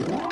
you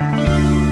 Música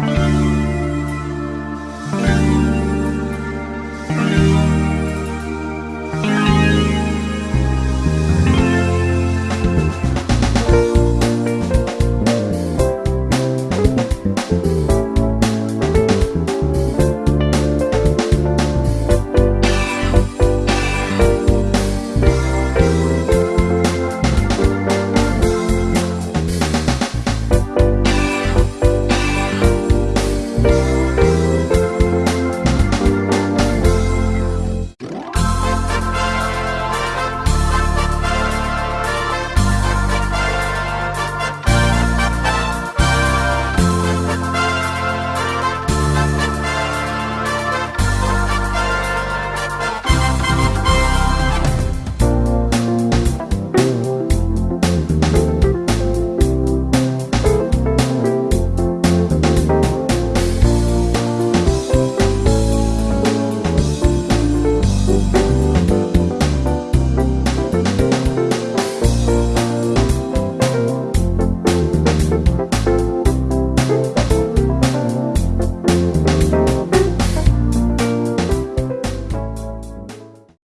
Bye.